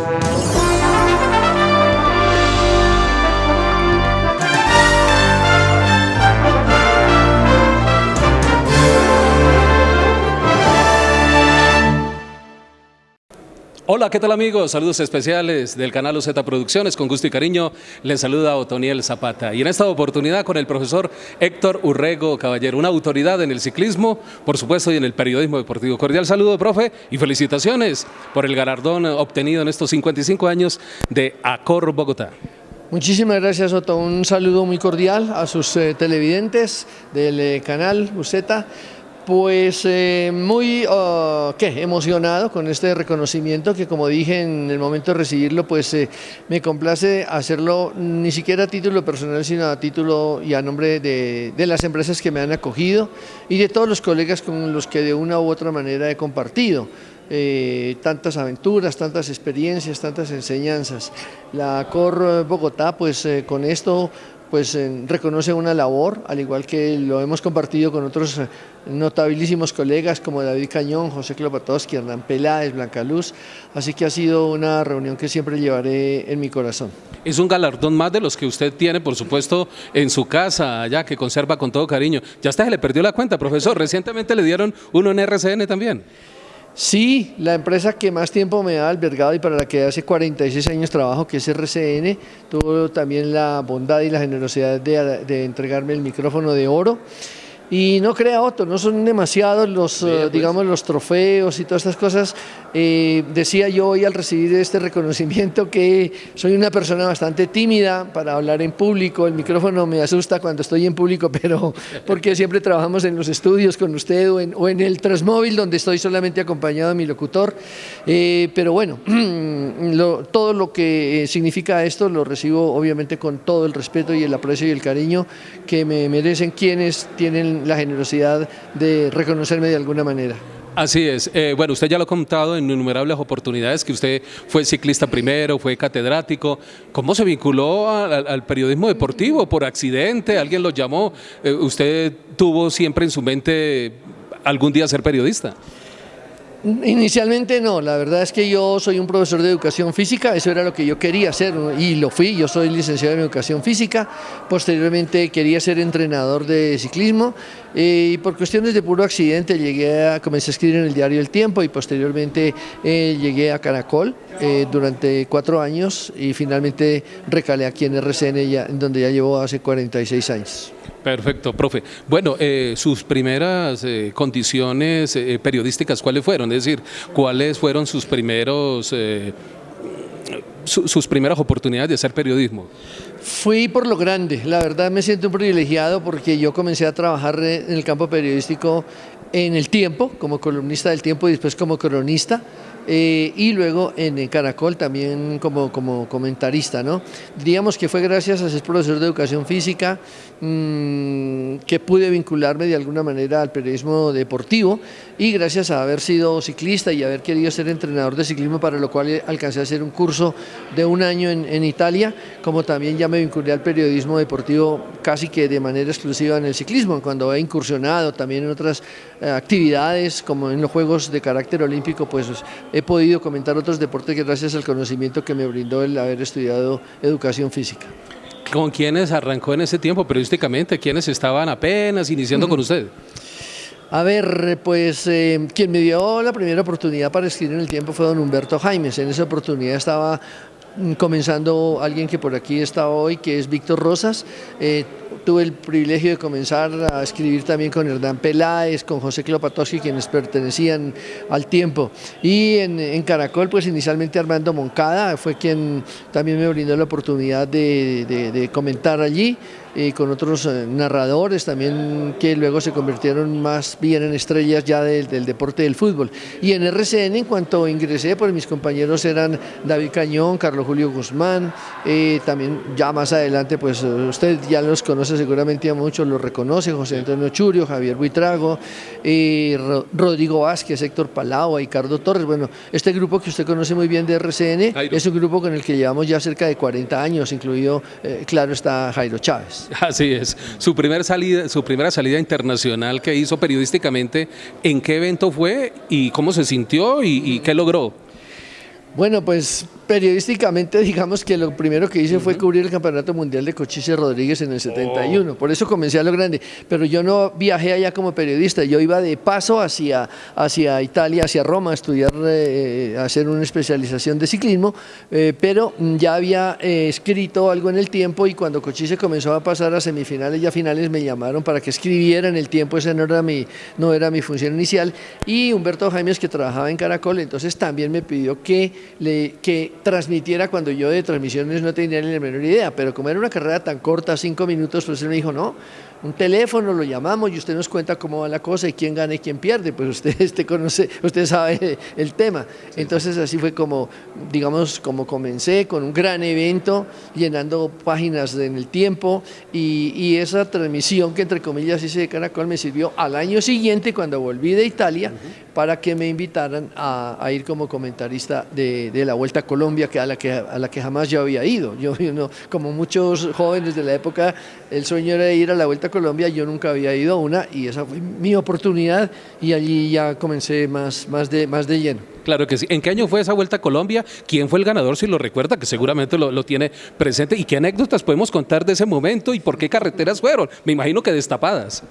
Thank you. Hola, ¿qué tal amigos? Saludos especiales del canal UZ Producciones. Con gusto y cariño les saluda Otoniel Zapata. Y en esta oportunidad con el profesor Héctor Urrego Caballero, una autoridad en el ciclismo, por supuesto, y en el periodismo deportivo. Cordial saludo, profe, y felicitaciones por el galardón obtenido en estos 55 años de Acor Bogotá. Muchísimas gracias, Otto. Un saludo muy cordial a sus eh, televidentes del eh, canal UZ. Pues eh, muy oh, ¿qué? emocionado con este reconocimiento que como dije en el momento de recibirlo, pues eh, me complace hacerlo ni siquiera a título personal, sino a título y a nombre de, las empresas que me han acogido y de todos los colegas con los que de una u otra manera he compartido. Eh, tantas aventuras, tantas experiencias, tantas enseñanzas. La COR Bogotá, pues con esto pues reconoce una labor, al igual que lo hemos compartido con otros eh, notabilísimos colegas como David Cañón, José Klopatowski, Hernán Peláez, Blanca Luz, así que ha sido una reunión que siempre llevaré en mi corazón. Es un galardón más de los que usted tiene, por supuesto, en su casa, allá, que conserva con todo cariño. Ya hasta se le perdió la cuenta, profesor, recientemente le dieron uno en RCN también. Sí, la empresa que más tiempo me ha albergado y para la que hace 46 años trabajo, que es RCN, tuvo también la bondad y la generosidad de, de entregarme el micrófono de oro. Y no crea Otto, no son demasiados los, eh, pues. digamos, los trofeos y todas estas cosas. Eh, decía yo hoy al recibir este reconocimiento que soy una persona bastante tímida para hablar en público, el micrófono me asusta cuando estoy en público, pero porque siempre trabajamos en los estudios con usted o en, o en el Transmóvil donde estoy solamente acompañado de mi locutor. Eh, pero bueno, todo lo que significa esto lo recibo obviamente con todo el respeto y el aprecio y el cariño que me merecen quienes tienen la generosidad de reconocerme de alguna manera. Así es. Eh, bueno, usted ya lo ha contado en innumerables oportunidades que usted fue ciclista primero, fue catedrático. ¿Cómo se vinculó al, periodismo deportivo? ¿Por accidente? ¿Alguien lo llamó? Eh, ¿Usted tuvo siempre en su mente algún día ser periodista? Inicialmente no, la verdad es que yo soy un profesor de educación física, eso era lo que yo quería hacer y lo fui, yo soy licenciado en educación física, posteriormente quería ser entrenador de ciclismo eh, y por cuestiones de puro accidente llegué a, comencé a escribir en el diario El Tiempo y posteriormente eh, llegué a Caracol eh, durante cuatro años y finalmente recalé aquí en RCN ya, donde ya llevo hace 46 años. Perfecto, profe. Bueno, eh, sus primeras eh, condiciones eh, periodísticas, ¿cuáles fueron? Es decir, ¿cuáles fueron sus primeros sus primeras oportunidades de hacer periodismo? Fui por lo grande, la verdad me siento un privilegiado porque yo comencé a trabajar en el campo periodístico en el tiempo, como columnista del tiempo y después como cronista. Eh, y luego en Caracol también como, como comentarista. ¿no? Diríamos que fue gracias a ser profesor de educación física mm, que pude vincularme de alguna manera al periodismo deportivo y gracias a haber sido ciclista y haber querido ser entrenador de ciclismo para lo cual alcancé a hacer un curso de un año en, Italia, como también ya me vinculé al periodismo deportivo casi que de manera exclusiva en el ciclismo, cuando he incursionado también en otras eh, actividades como en los Juegos de carácter olímpico, pues he podido comentar otros deportes gracias al conocimiento que me brindó el haber estudiado educación física. ¿Con quiénes arrancó en ese tiempo periodísticamente? ¿Quiénes estaban apenas iniciando con usted? A ver, pues eh, quien me dio la primera oportunidad para escribir en el tiempo fue don Humberto Jaimes. En esa oportunidad estaba mm, comenzando alguien que por aquí está hoy, que es Víctor Rosas. Eh, tuve el privilegio de comenzar a escribir también con Hernán Peláez, con José Klopatowski, quienes pertenecían al tiempo. Y en, Caracol, pues inicialmente Armando Moncada fue quien también me brindó la oportunidad de comentar allí y con otros eh, narradores también que luego se convirtieron más bien en estrellas ya del, deporte del fútbol. Y en RCN en cuanto ingresé, pues mis compañeros eran David Cañón, Carlos Julio Guzmán, eh, también ya más adelante, pues usted ya los conoce seguramente a muchos, los reconoce, José Antonio Churio, Javier Buitrago, eh, Rodrigo Vázquez, Héctor Palau, Ricardo Torres, bueno, este grupo que usted conoce muy bien de RCN es un grupo con el que llevamos ya cerca de 40 años, incluido, claro, está Jairo Chávez. Así es. Su, primer salida, su primera salida internacional que hizo periodísticamente, ¿en qué evento fue y cómo se sintió y, qué logró? Bueno, pues periodísticamente digamos que lo primero que hice fue cubrir el Campeonato Mundial de Cochise Rodríguez en el 71, por eso comencé a lo grande, pero yo no viajé allá como periodista, yo iba de paso hacia, hacia Italia, hacia Roma a estudiar, eh, a hacer una especialización de ciclismo, eh, pero ya había eh, escrito algo en el tiempo y cuando Cochise comenzó a pasar a semifinales y a finales me llamaron para que escribiera en el tiempo, esa no era mi, no era mi función inicial, y Humberto Jaimes que trabajaba en Caracol, entonces también me pidió que, le, que transmitiera cuando yo de transmisiones no tenía ni la menor idea, pero como era una carrera tan corta, cinco minutos, pues él me dijo, no, un teléfono, lo llamamos y usted nos cuenta cómo va la cosa y quién gana y quién pierde, pues usted, usted conoce, usted sabe el tema. Entonces así fue como, digamos, como comencé con un gran evento, llenando páginas en el tiempo y, y esa transmisión que entre comillas hice de Caracol me sirvió al año siguiente cuando volví de Italia para que me invitaran a, a ir como comentarista de, la Vuelta a Colombia, que a, la que, a la que jamás yo había ido. Yo, yo no, como muchos jóvenes de la época, el sueño era ir a la Vuelta a Colombia, yo nunca había ido a una y esa fue mi oportunidad y allí ya comencé más, más, de, más de lleno. Claro que sí. ¿En qué año fue esa Vuelta a Colombia? ¿Quién fue el ganador, si lo recuerda, que seguramente lo, lo, tiene presente? ¿Y qué anécdotas podemos contar de ese momento y por qué carreteras fueron? Me imagino que destapadas.